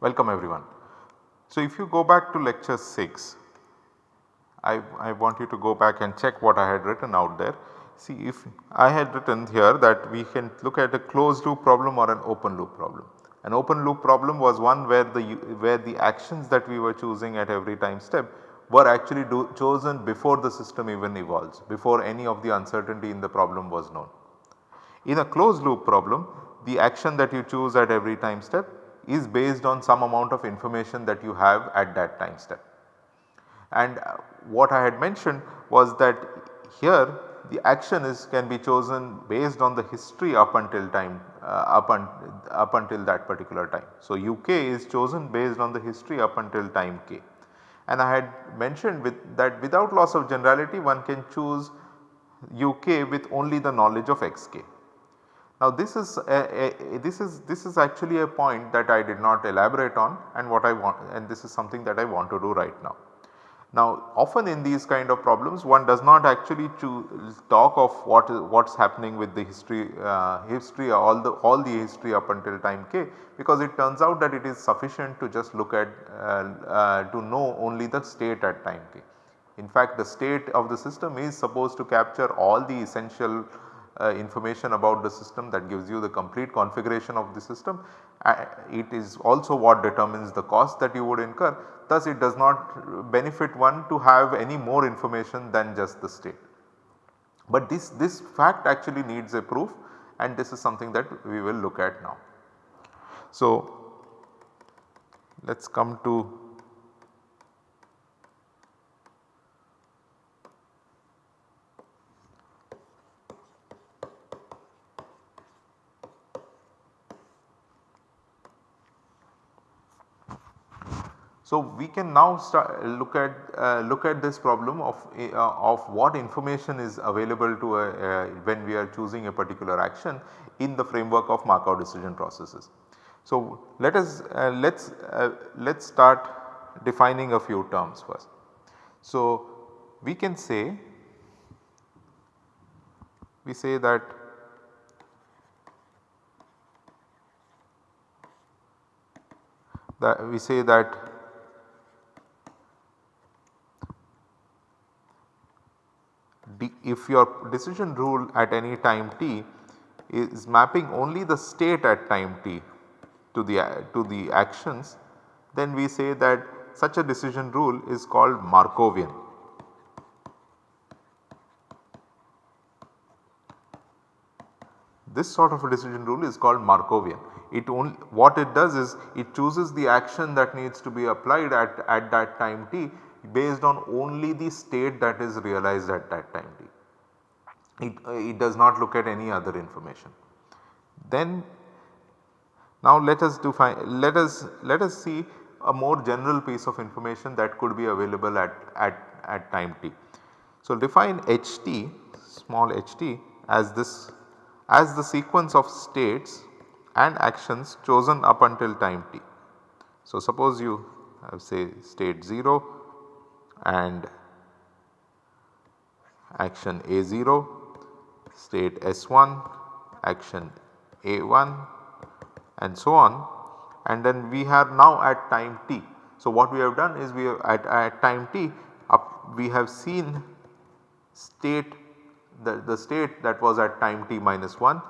Welcome everyone. So if you go back to lecture 6, I, I want you to go back and check what I had written out there. See if I had written here that we can look at a closed loop problem or an open loop problem. An open loop problem was one where the where the actions that we were choosing at every time step were actually do, chosen before the system even evolves, before any of the uncertainty in the problem was known. In a closed loop problem, the action that you choose at every time step is based on some amount of information that you have at that time step. And uh, what I had mentioned was that here the action is can be chosen based on the history up until time uh, up, un, up until that particular time. So, uk is chosen based on the history up until time k and I had mentioned with that without loss of generality one can choose uk with only the knowledge of xk. Now this is a, a, this is this is actually a point that I did not elaborate on and what I want and this is something that I want to do right now. Now often in these kind of problems one does not actually talk of what is what is happening with the history uh, history all the all the history up until time k because it turns out that it is sufficient to just look at uh, uh, to know only the state at time k. In fact the state of the system is supposed to capture all the essential uh, information about the system that gives you the complete configuration of the system. It is also what determines the cost that you would incur thus it does not benefit one to have any more information than just the state. But this, this fact actually needs a proof and this is something that we will look at now. So, let us come to So, we can now start look at uh, look at this problem of uh, of what information is available to a, uh, when we are choosing a particular action in the framework of Markov decision processes. So, let us uh, let us uh, let us start defining a few terms first. So, we can say we say that that we say that if your decision rule at any time t is mapping only the state at time t to the to the actions then we say that such a decision rule is called Markovian. This sort of a decision rule is called Markovian. It only what it does is it chooses the action that needs to be applied at, at that time t based on only the state that is realized at that time t. It, it does not look at any other information. Then now let us define let us let us see a more general piece of information that could be available at, at, at time t. So define ht small ht as this as the sequence of states and actions chosen up until time t. So suppose you have say state 0 and action A0, state S1, action A1 and so on and then we are now at time t. So, what we have done is we have at, at time t up we have seen state the, the state that was at time t minus 1,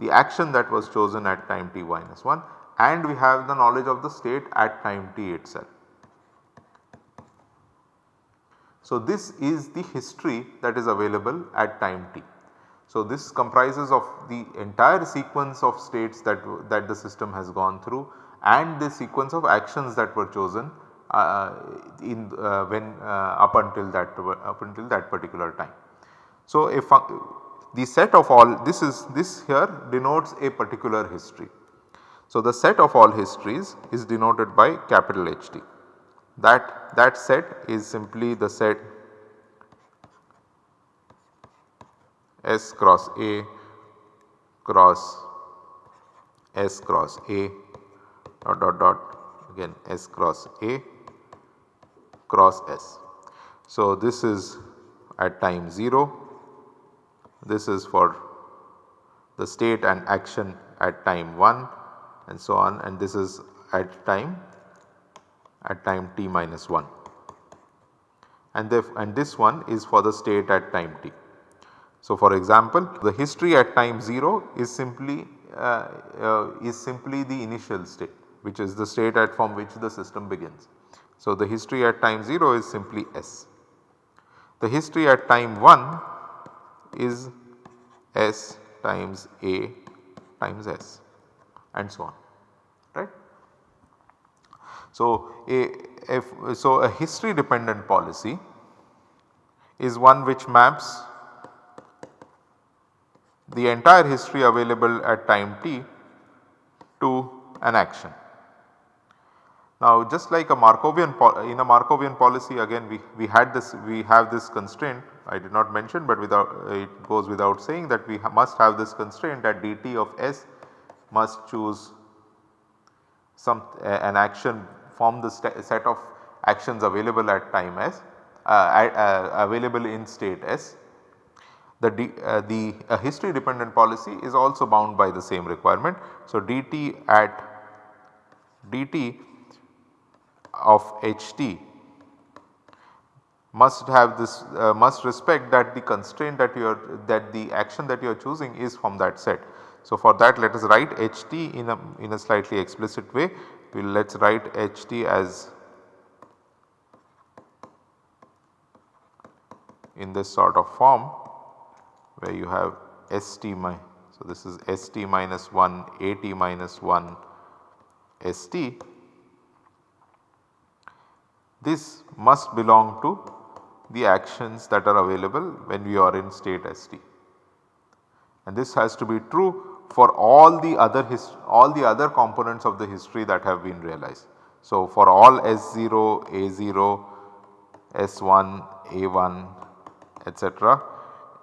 the action that was chosen at time t minus 1 and we have the knowledge of the state at time t itself. So, this is the history that is available at time t. So, this comprises of the entire sequence of states that, that the system has gone through and the sequence of actions that were chosen uh, in uh, when uh, up until that up until that particular time. So, if the set of all this is this here denotes a particular history. So, the set of all histories is denoted by capital HT that that set is simply the set S cross A cross S cross A dot dot dot again S cross A cross S. So, this is at time 0, this is for the state and action at time 1 and so on and this is at time at time t minus 1 and, and this one is for the state at time t. So, for example the history at time 0 is simply uh, uh, is simply the initial state which is the state at from which the system begins. So, the history at time 0 is simply S. The history at time 1 is S times A times S and so on. So, a if so a history dependent policy is one which maps the entire history available at time t to an action. Now just like a Markovian in a Markovian policy again we, we had this we have this constraint I did not mention but without it goes without saying that we ha must have this constraint that dt of s must choose some uh, an action from the set of actions available at time s uh, uh, available in state s. The, D, uh, the history dependent policy is also bound by the same requirement. So, dt at dt of ht must have this uh, must respect that the constraint that you are that the action that you are choosing is from that set. So, for that let us write ht in a in a slightly explicit way we will let us write ht as in this sort of form where you have st my so this is st minus 1 at minus 1 st this must belong to the actions that are available when we are in state St. And this has to be true for all the other all the other components of the history that have been realized. So, for all S0, A0, S1, A1 etc.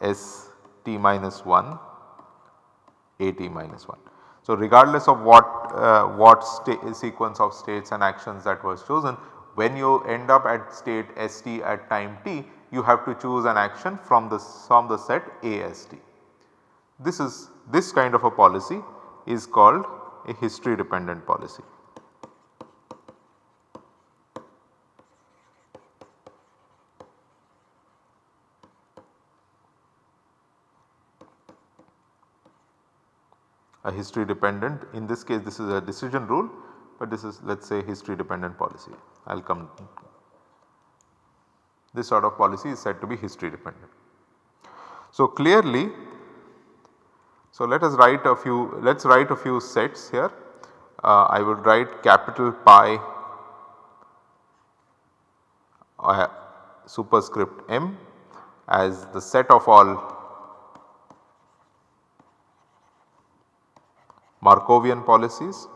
ST minus 1, AT minus 1. So, regardless of what uh, what sequence of states and actions that was chosen when you end up at state st at time t you have to choose an action from the from the set AST. This is this kind of a policy is called a history dependent policy. A history dependent in this case this is a decision rule but this is let us say history dependent policy. I will come this sort of policy is said to be history dependent. So clearly so let us write a few let us write a few sets here. Uh, I would write capital pi uh, superscript m as the set of all Markovian policies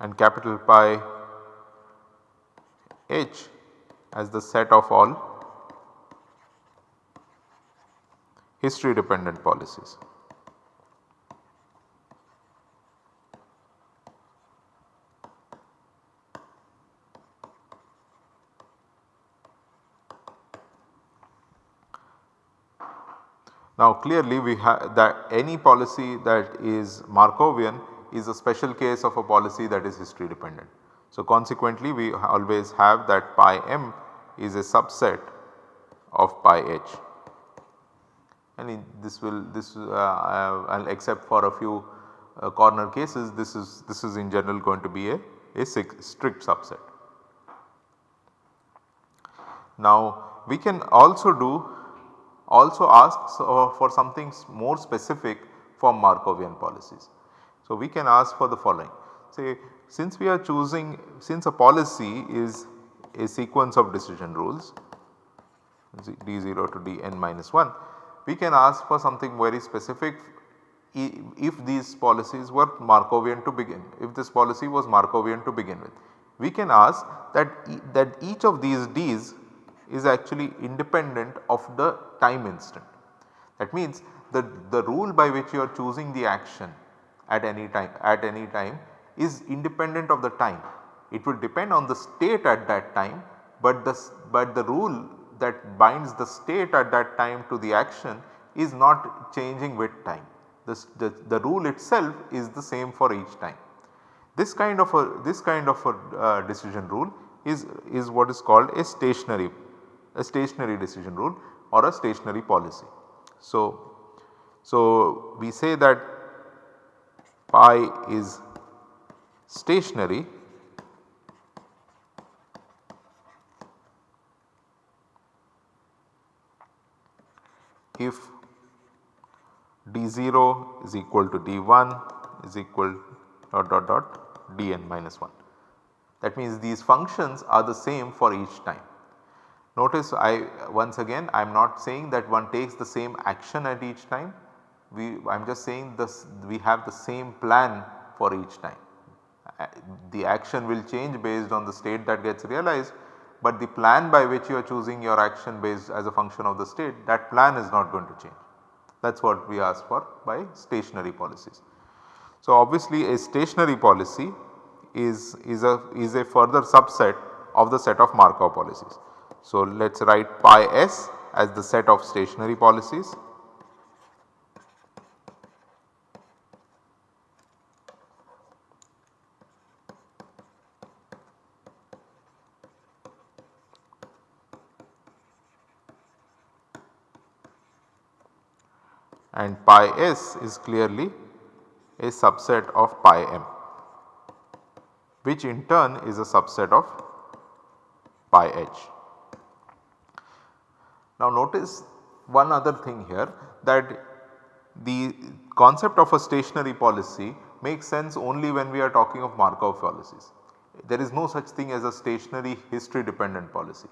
and capital pi h as the set of all history dependent policies. Now clearly we have that any policy that is Markovian is a special case of a policy that is history dependent. So, consequently we always have that pi m is a subset of pi h and this will this uh, uh, except for a few uh, corner cases this is this is in general going to be a, a strict subset. Now we can also do also ask for something more specific for Markovian policies. So, we can ask for the following say since we are choosing since a policy is a sequence of decision rules d0 to dn minus 1 we can ask for something very specific if these policies were Markovian to begin if this policy was Markovian to begin with. We can ask that, e that each of these d's is actually independent of the time instant. That means the, the rule by which you are choosing the action at any time at any time is independent of the time. It will depend on the state at that time, but the, but the rule that binds the state at that time to the action is not changing with time. The, the, the rule itself is the same for each time. This kind of a this kind of a uh, decision rule is, is what is called a stationary a stationary decision rule or a stationary policy. So, so we say that pi is stationary if d0 is equal to d1 is equal dot dot dot dn minus 1. That means these functions are the same for each time. Notice I once again I am not saying that one takes the same action at each time. We I am just saying this we have the same plan for each time. Uh, the action will change based on the state that gets realized, but the plan by which you are choosing your action based as a function of the state that plan is not going to change. That is what we ask for by stationary policies. So, obviously a stationary policy is, is, a, is a further subset of the set of Markov policies. So, let us write pi s as the set of stationary policies and pi s is clearly a subset of pi m which in turn is a subset of pi h. Now notice one other thing here that the concept of a stationary policy makes sense only when we are talking of Markov policies. There is no such thing as a stationary history dependent policy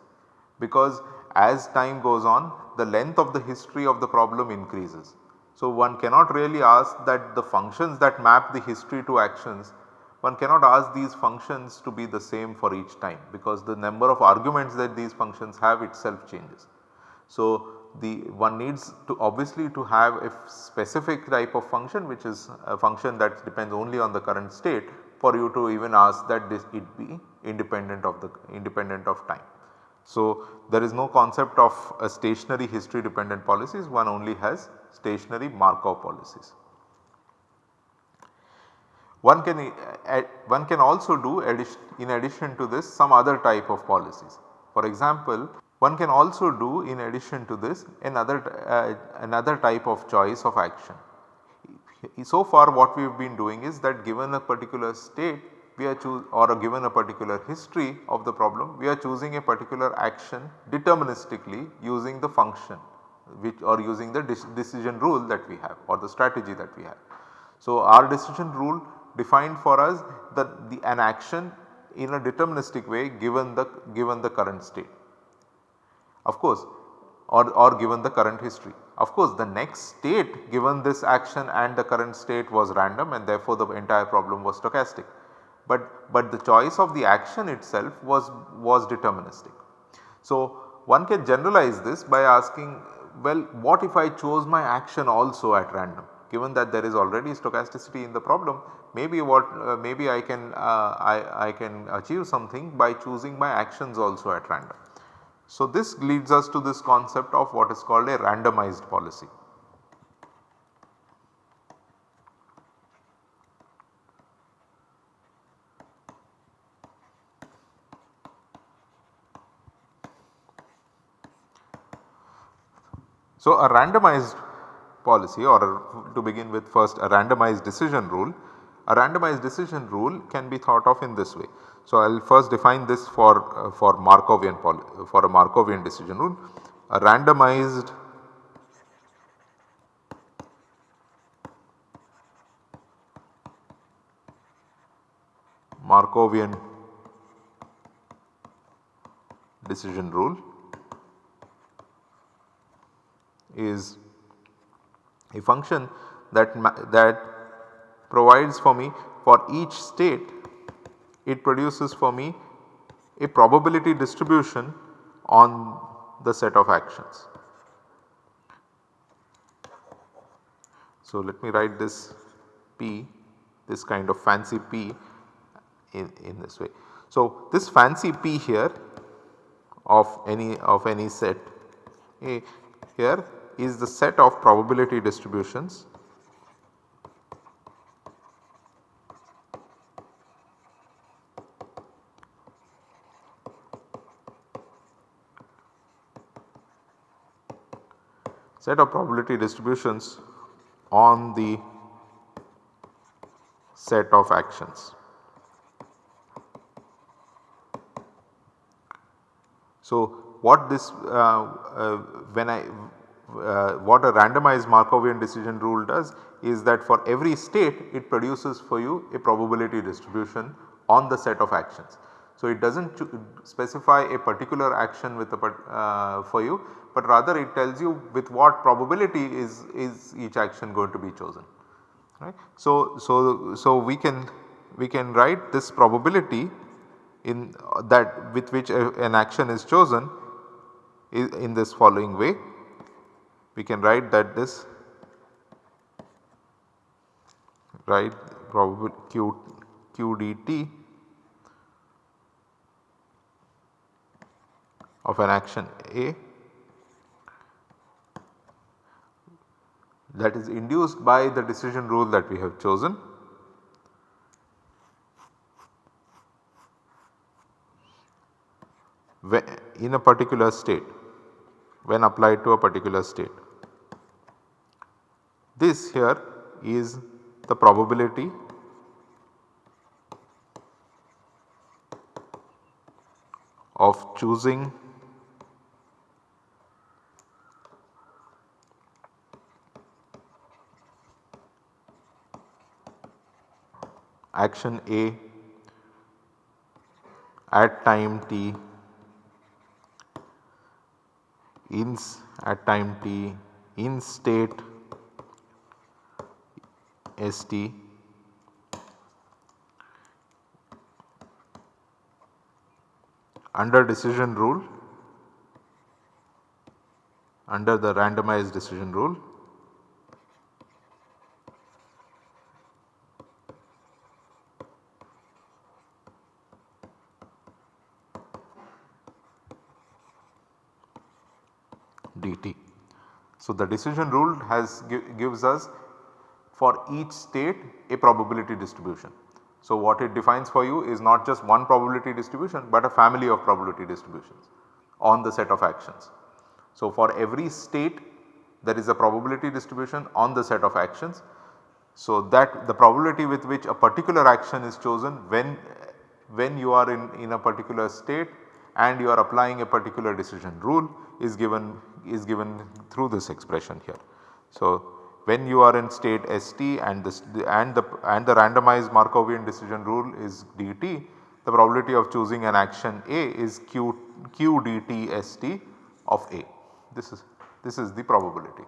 because as time goes on the length of the history of the problem increases so, one cannot really ask that the functions that map the history to actions, one cannot ask these functions to be the same for each time because the number of arguments that these functions have itself changes. So, the one needs to obviously to have a specific type of function which is a function that depends only on the current state for you to even ask that this it be independent of the independent of time. So, there is no concept of a stationary history dependent policies one only has stationary Markov policies. One can, uh, one can also do addition, in addition to this some other type of policies. For example, one can also do in addition to this another, uh, another type of choice of action. So far what we have been doing is that given a particular state we are choose or given a particular history of the problem we are choosing a particular action deterministically using the function which or using the decision rule that we have or the strategy that we have. So, our decision rule defined for us that the an action in a deterministic way given the given the current state. Of course, or, or given the current history. Of course, the next state given this action and the current state was random and therefore, the entire problem was stochastic but, but the choice of the action itself was, was deterministic. So, one can generalize this by asking well what if I chose my action also at random given that there is already stochasticity in the problem maybe what uh, maybe I can uh, I, I can achieve something by choosing my actions also at random. So, this leads us to this concept of what is called a randomized policy. So, a randomized policy or to begin with first a randomized decision rule, a randomized decision rule can be thought of in this way. So, I will first define this for, uh, for Markovian for a Markovian decision rule. A randomized Markovian decision rule is a function that, that provides for me for each state it produces for me a probability distribution on the set of actions. So, let me write this P this kind of fancy P in, in this way. So, this fancy P here of any of any set A here is the set of probability distributions set of probability distributions on the set of actions. So, what this uh, uh, when I uh, what a randomized Markovian decision rule does is that for every state it produces for you a probability distribution on the set of actions. So, it does not specify a particular action with a uh, for you, but rather it tells you with what probability is, is each action going to be chosen right. So, so, so we can we can write this probability in uh, that with which a, an action is chosen in this following way. We can write that this right probable q q dt of an action A that is induced by the decision rule that we have chosen. in a particular state when applied to a particular state. This here is the probability of choosing action A at time t in at time t in state st under decision rule. Under the randomized decision rule. Dt. So, the decision rule has gives us for each state a probability distribution. So, what it defines for you is not just one probability distribution, but a family of probability distributions on the set of actions. So, for every state there is a probability distribution on the set of actions. So, that the probability with which a particular action is chosen when when you are in, in a particular state and you are applying a particular decision rule is given is given through this expression here. So, when you are in state ST and this and the and the randomized Markovian decision rule is dt the probability of choosing an action A is q q dt st of A this is this is the probability.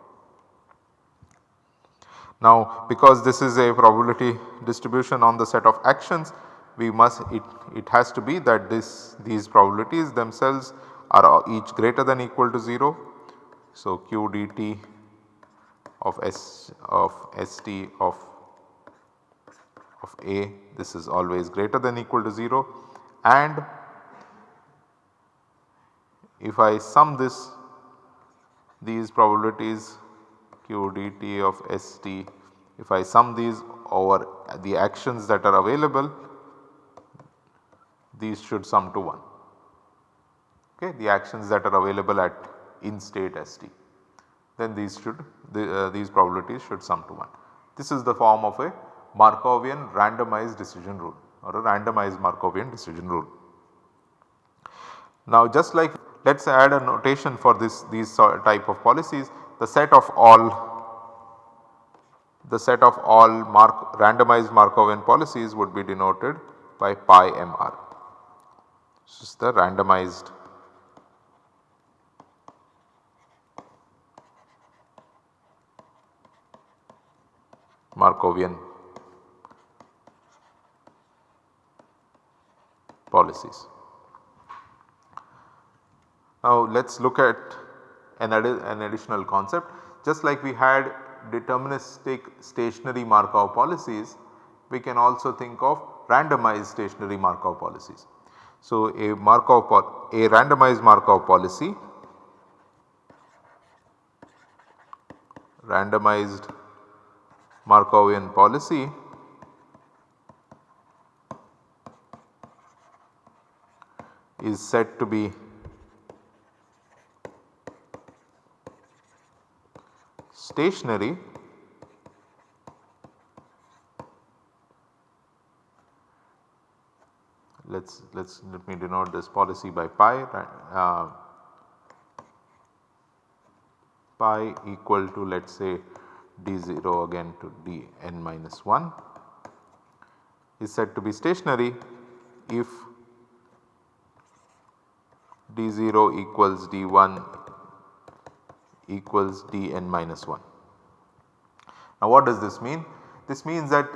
Now because this is a probability distribution on the set of actions we must it, it has to be that this these probabilities themselves are each greater than equal to 0 so, q dt of s of st of of a this is always greater than equal to 0 and if I sum this these probabilities q dt of st if I sum these over the actions that are available these should sum to 1 okay the actions that are available at in state St then these should the, uh, these probabilities should sum to 1. This is the form of a Markovian randomized decision rule or a randomized Markovian decision rule. Now just like let us add a notation for this these type of policies the set of all the set of all mark randomized Markovian policies would be denoted by pi mr. This is the randomized Markovian policies. Now let us look at an, an additional concept just like we had deterministic stationary Markov policies we can also think of randomized stationary Markov policies. So, a Markov a randomized Markov policy randomized Markovian policy. Is said to be stationary. Let's let's let me denote this policy by pi uh, pi equal to let us say d0 again to dn minus 1 is said to be stationary if d0 equals d1 equals dn minus 1. Now what does this mean? This means that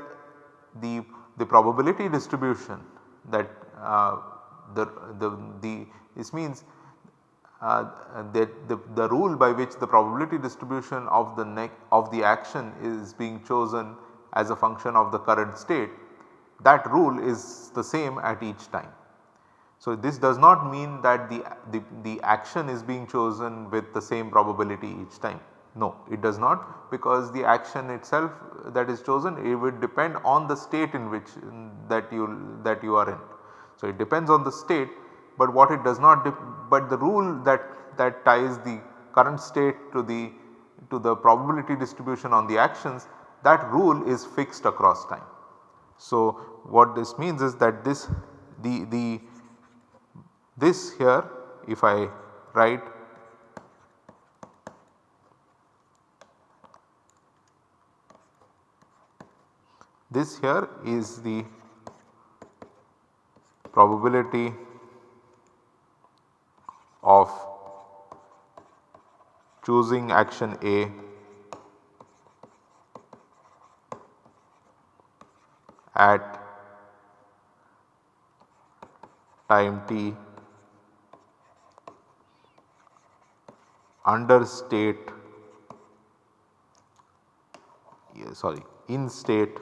the, the probability distribution that uh, the, the, the this means uh, that the, the rule by which the probability distribution of the neck of the action is being chosen as a function of the current state that rule is the same at each time. So, this does not mean that the, the, the action is being chosen with the same probability each time. No, it does not because the action itself that is chosen it would depend on the state in which that you that you are in. So, it depends on the state but what it does not but the rule that that ties the current state to the to the probability distribution on the actions that rule is fixed across time. So, what this means is that this the the this here if I write this here is the probability of choosing action A. at time t. Under state yeah, sorry in state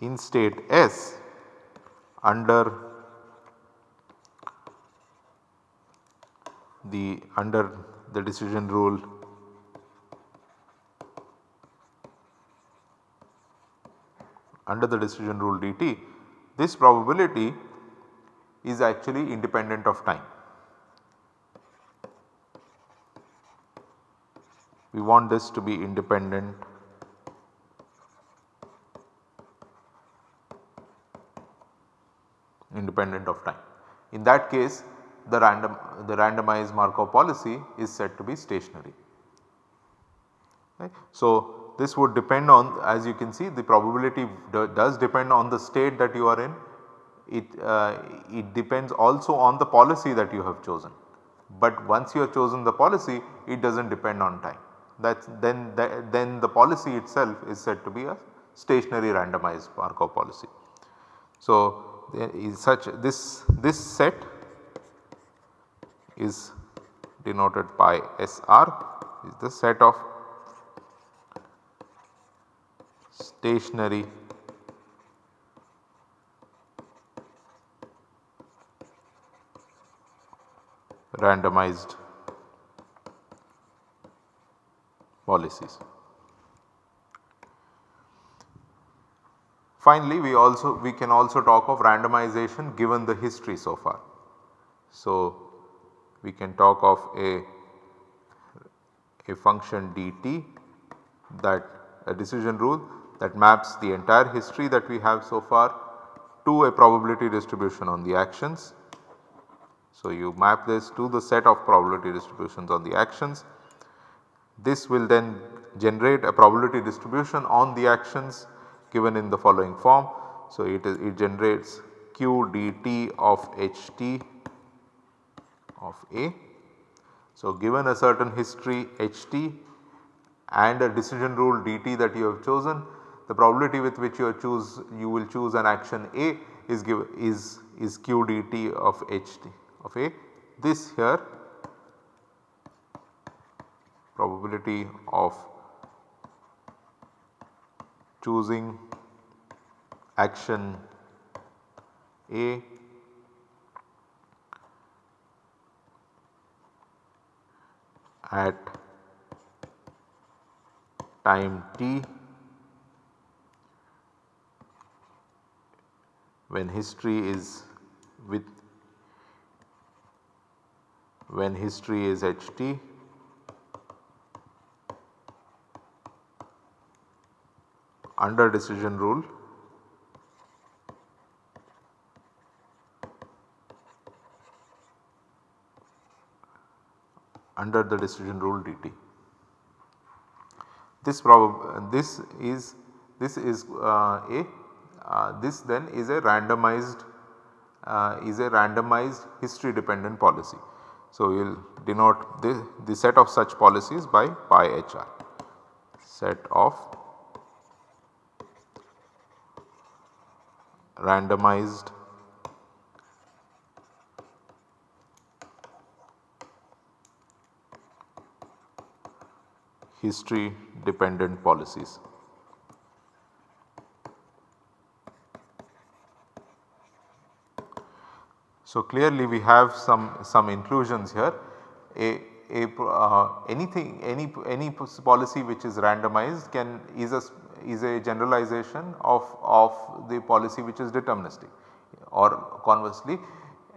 in state S under the under the decision rule under the decision rule dt this probability is actually independent of time. We want this to be independent independent of time. In that case the random the randomized Markov policy is said to be stationary. So, this would depend on as you can see the probability does depend on the state that you are in. It, uh, it depends also on the policy that you have chosen. But once you have chosen the policy it does not depend on time that then that, then the policy itself is said to be a stationary randomized Markov policy. So, such this this set is denoted by SR is the set of stationary randomized policies. Finally, we also we can also talk of randomization given the history so far. So, we can talk of a, a function dt that a decision rule that maps the entire history that we have so far to a probability distribution on the actions. So, you map this to the set of probability distributions on the actions. This will then generate a probability distribution on the actions given in the following form. So, it is it generates q dt of ht of A. So, given a certain history ht and a decision rule dt that you have chosen the probability with which you choose you will choose an action A is give is is q dt of ht of A this here probability of choosing action A at time t when history is with when history is ht under decision rule under the decision rule dt. This this is this is uh, a uh, this then is a randomized uh, is a randomized history dependent policy. So, we will denote the, the set of such policies by pi hr set of randomized history dependent policies. So, clearly we have some, some inclusions here a, a uh, anything any any policy which is randomized can is a is a generalization of, of the policy which is deterministic or conversely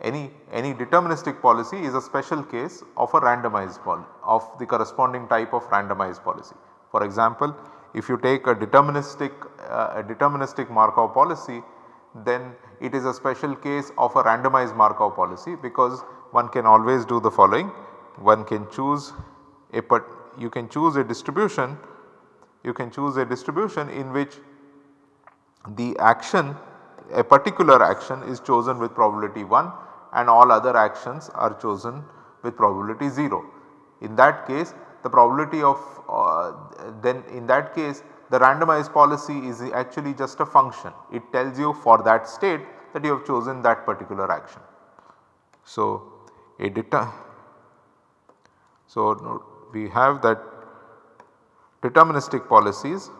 any, any deterministic policy is a special case of a randomized of the corresponding type of randomized policy. For example, if you take a deterministic uh, a deterministic Markov policy then it is a special case of a randomized Markov policy because one can always do the following one can choose a you can choose a distribution you can choose a distribution in which the action a particular action is chosen with probability 1 and all other actions are chosen with probability 0. In that case the probability of uh, then in that case the randomized policy is actually just a function. It tells you for that state that you have chosen that particular action. So, a deter so we have that deterministic policies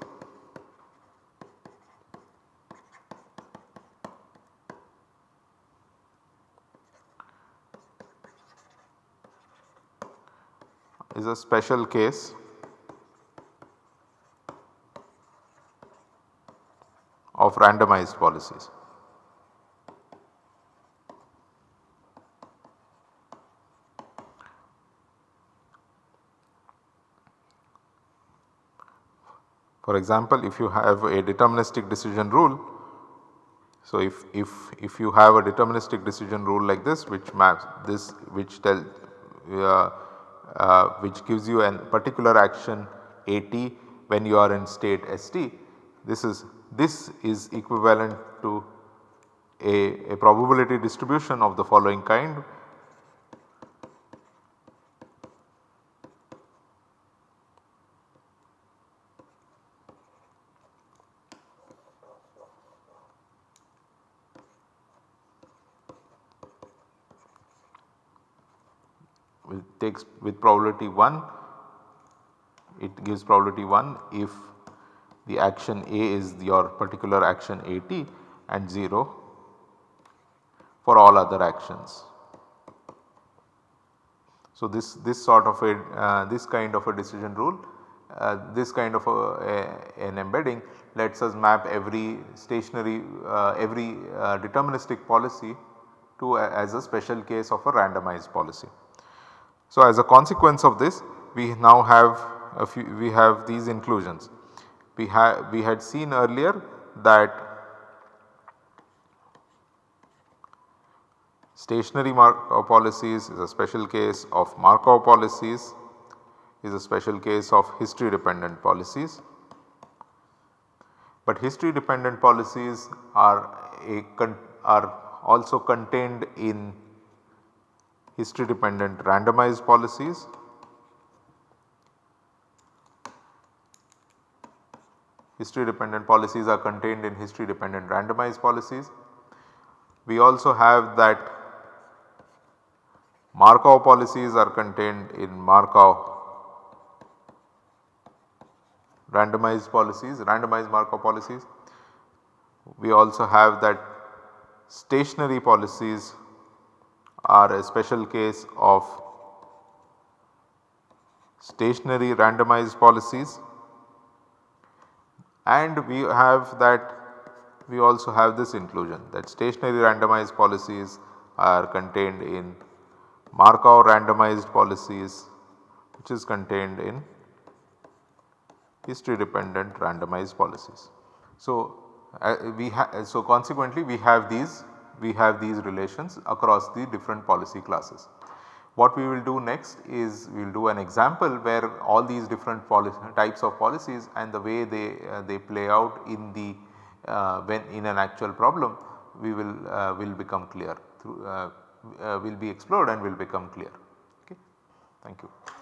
is a special case of randomized policies. For example, if you have a deterministic decision rule, so if, if, if you have a deterministic decision rule like this which maps this which tell uh, uh, which gives you a particular action AT when you are in state ST, this is this is equivalent to a, a probability distribution of the following kind takes with probability 1 it gives probability 1 if the action A is your particular action AT and 0 for all other actions. So, this, this sort of a uh, this kind of a decision rule uh, this kind of a, a, an embedding lets us map every stationary uh, every uh, deterministic policy to a, as a special case of a randomized policy. So, as a consequence of this we now have a few we have these inclusions. We, have we had seen earlier that stationary Markov uh, policies is a special case of Markov policies is a special case of history dependent policies. But history dependent policies are are also contained in history dependent randomized policies. History dependent policies are contained in history dependent randomized policies. We also have that Markov policies are contained in Markov randomized policies, randomized Markov policies. We also have that stationary policies are a special case of stationary randomized policies and we have that we also have this inclusion that stationary randomized policies are contained in Markov randomized policies which is contained in history dependent randomized policies. So, uh, we so consequently we have these we have these relations across the different policy classes. What we will do next is we will do an example where all these different types of policies and the way they, uh, they play out in the uh, when in an actual problem we will uh, will become clear through uh, uh, will be explored and will become clear. Okay. Thank you.